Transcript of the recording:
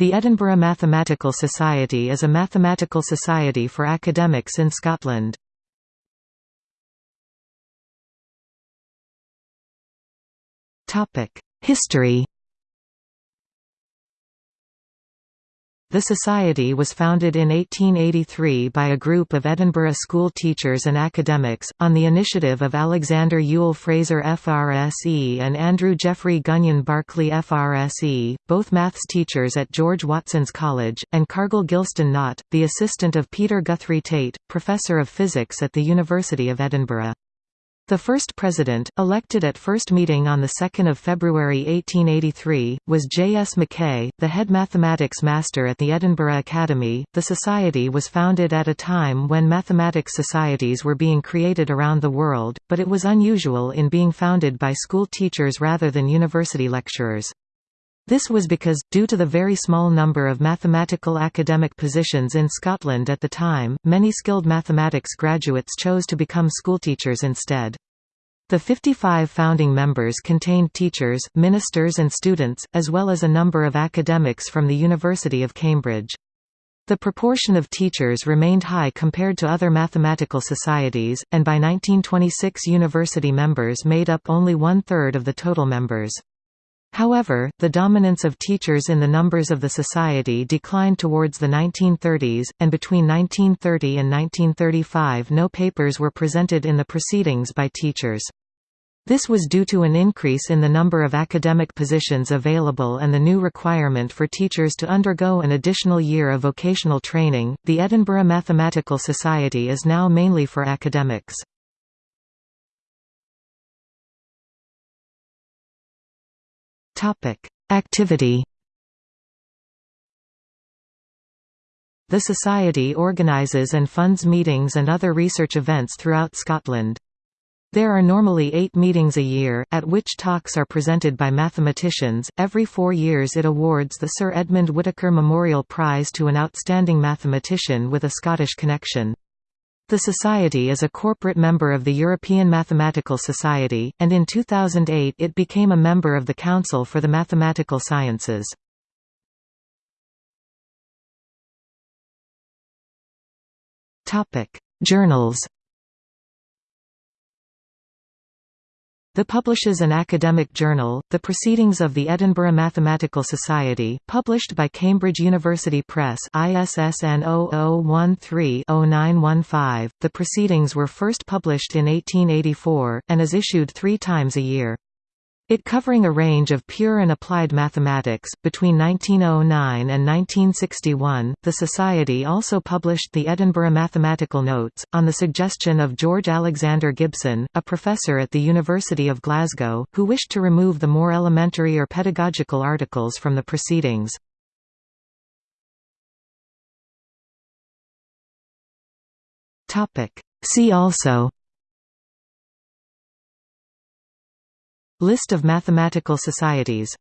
The Edinburgh Mathematical Society is a mathematical society for academics in Scotland. History The Society was founded in 1883 by a group of Edinburgh school teachers and academics, on the initiative of Alexander Yule Fraser FRSE and Andrew Jeffrey Gunion Barclay FRSE, both maths teachers at George Watson's College, and Cargill Gilston Knott, the assistant of Peter Guthrie Tait, Professor of Physics at the University of Edinburgh. The first president, elected at first meeting on 2 February 1883, was J. S. Mackay, the head mathematics master at the Edinburgh Academy. The society was founded at a time when mathematics societies were being created around the world, but it was unusual in being founded by school teachers rather than university lecturers. This was because, due to the very small number of mathematical academic positions in Scotland at the time, many skilled mathematics graduates chose to become schoolteachers instead. The 55 founding members contained teachers, ministers and students, as well as a number of academics from the University of Cambridge. The proportion of teachers remained high compared to other mathematical societies, and by 1926 university members made up only one-third of the total members. However, the dominance of teachers in the numbers of the society declined towards the 1930s, and between 1930 and 1935 no papers were presented in the proceedings by teachers. This was due to an increase in the number of academic positions available and the new requirement for teachers to undergo an additional year of vocational training. The Edinburgh Mathematical Society is now mainly for academics. Activity The Society organises and funds meetings and other research events throughout Scotland. There are normally eight meetings a year, at which talks are presented by mathematicians. Every four years it awards the Sir Edmund Whittaker Memorial Prize to an outstanding mathematician with a Scottish connection. The Society is a corporate member of the European Mathematical Society, and in 2008 it became a member of the Council for the Mathematical Sciences. Journals The publishes an academic journal, The Proceedings of the Edinburgh Mathematical Society, published by Cambridge University Press ISSN 0013-0915. The proceedings were first published in 1884, and is issued three times a year. It covering a range of pure and applied mathematics. Between 1909 and 1961, the Society also published the Edinburgh Mathematical Notes, on the suggestion of George Alexander Gibson, a professor at the University of Glasgow, who wished to remove the more elementary or pedagogical articles from the proceedings. See also List of mathematical societies